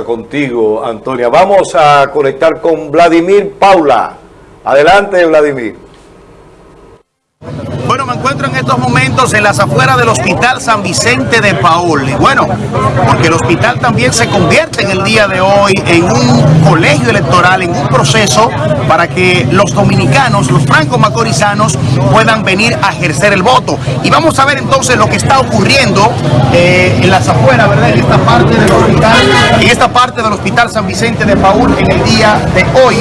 contigo, Antonia. Vamos a conectar con Vladimir Paula. Adelante, Vladimir. Bueno, me encuentro en estos momentos en las afueras del Hospital San Vicente de Paul. Y bueno, porque el hospital también se convierte en el día de hoy en un colegio electoral, en un proceso para que los dominicanos, los franco-macorizanos, puedan venir a ejercer el voto. Y vamos a ver entonces lo que está ocurriendo eh, en las afueras, ¿verdad? En esta parte del hospital, en esta parte del Hospital San Vicente de Paul en el día de hoy.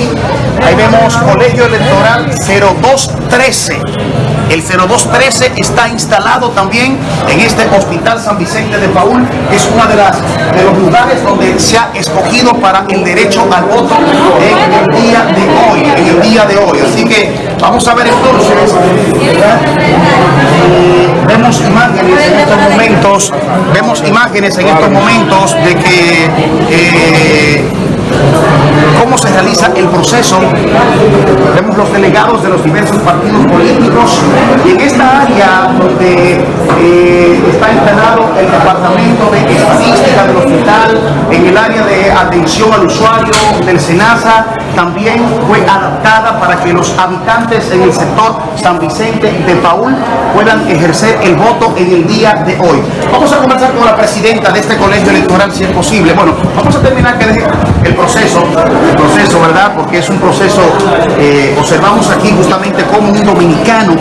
Ahí vemos colegio electoral 0213. El 0213 está instalado también en este Hospital San Vicente de Paul, que es uno de, de los lugares donde se ha escogido para el derecho al voto en el día de hoy, el día de hoy. Así que vamos a ver entonces, vemos imágenes en estos momentos, vemos imágenes en estos momentos de que eh, proceso. Vemos los delegados de los diversos partidos políticos y en esta área donde eh, está instalado el departamento de estadística del hospital, en el área de atención al usuario del SENASA, también fue adaptada para que los habitantes en el sector San Vicente de Paul puedan ejercer el voto en el día de hoy. Vamos a comenzar con la presidenta de este colegio electoral, si es posible. Bueno, vamos a terminar que el proceso, el proceso, ¿verdad? Porque es un proceso, eh, observamos aquí justamente como un dominicano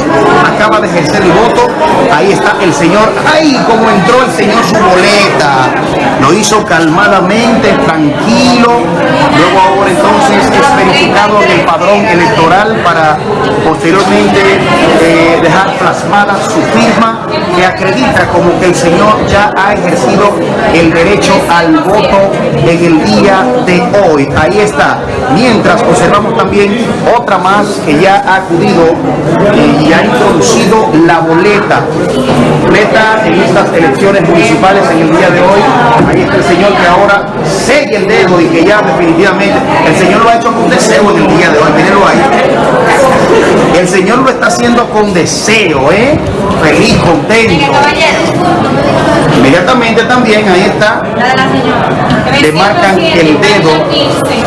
acaba de ejercer el voto. Ahí está el señor, ¡ay! Como entró el señor su boleta. Lo hizo calmadamente, tranquilo. Luego ahora entonces es verificado en el padrón electoral para posteriormente eh, dejar plasmada su firma que acredita como que el señor ya ha ejercido el derecho al voto en el día de hoy. Ahí está. Mientras observamos también otra más que ya ha acudido eh, y ha introducido la boleta. Boleta en estas elecciones municipales en el día de hoy. Ahí está el señor que ahora sigue el dedo y que ya definitivamente el señor lo ha hecho con deseo en el día de hoy. Mírenlo ahí. El señor lo está haciendo con deseo, ¿eh? Feliz, contento. Inmediatamente también, ahí está, le marcan el dedo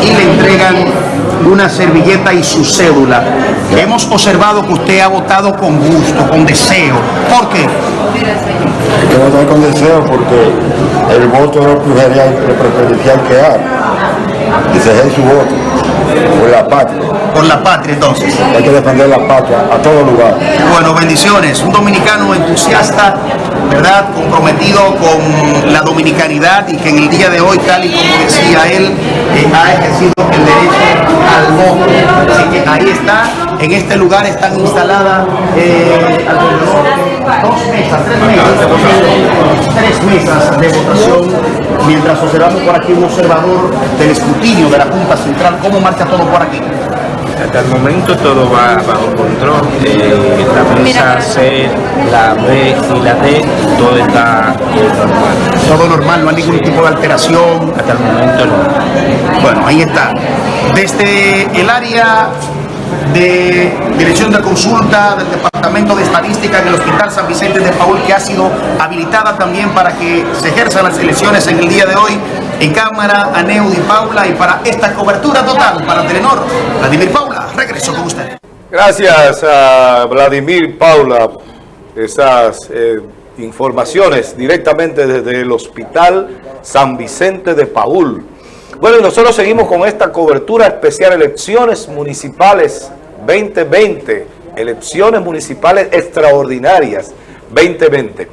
y le entregan una servilleta y su cédula. Hemos observado que usted ha votado con gusto, con deseo. ¿Por qué? Yo voté con deseo porque el voto es lo preferencial que hay. Y se su voto por la patria. Por la patria entonces. Hay que defender la patria a todo lugar. Bueno, bendiciones. Un dominicano entusiasta, ¿verdad? Comprometido con la dominicanidad y que en el día de hoy, tal y como decía él, eh, ha ejercido el derecho al voto. Así que ahí está, en este lugar están instaladas eh, dos mesas, tres mesas tres mesas de votación mientras observamos por aquí un observador del escrutinio de la Junta Central, ¿cómo marcha todo por aquí? Hasta el momento todo va bajo control, eh, la mesa C, la B y la D, todo está normal. Todo normal, no hay ningún tipo de alteración. Hasta el momento no. Bueno, ahí está. Desde el área de Dirección de Consulta del Departamento de Estadística en el Hospital San Vicente de Paul, que ha sido habilitada también para que se ejerzan las elecciones en el día de hoy, en cámara a Neudi Paula, y para esta cobertura total para Telenor, Vladimir Paula, regreso con usted. Gracias a Vladimir Paula, esas eh, informaciones directamente desde el Hospital San Vicente de Paul. Bueno, y nosotros seguimos con esta cobertura especial, elecciones municipales 2020, elecciones municipales extraordinarias 2020.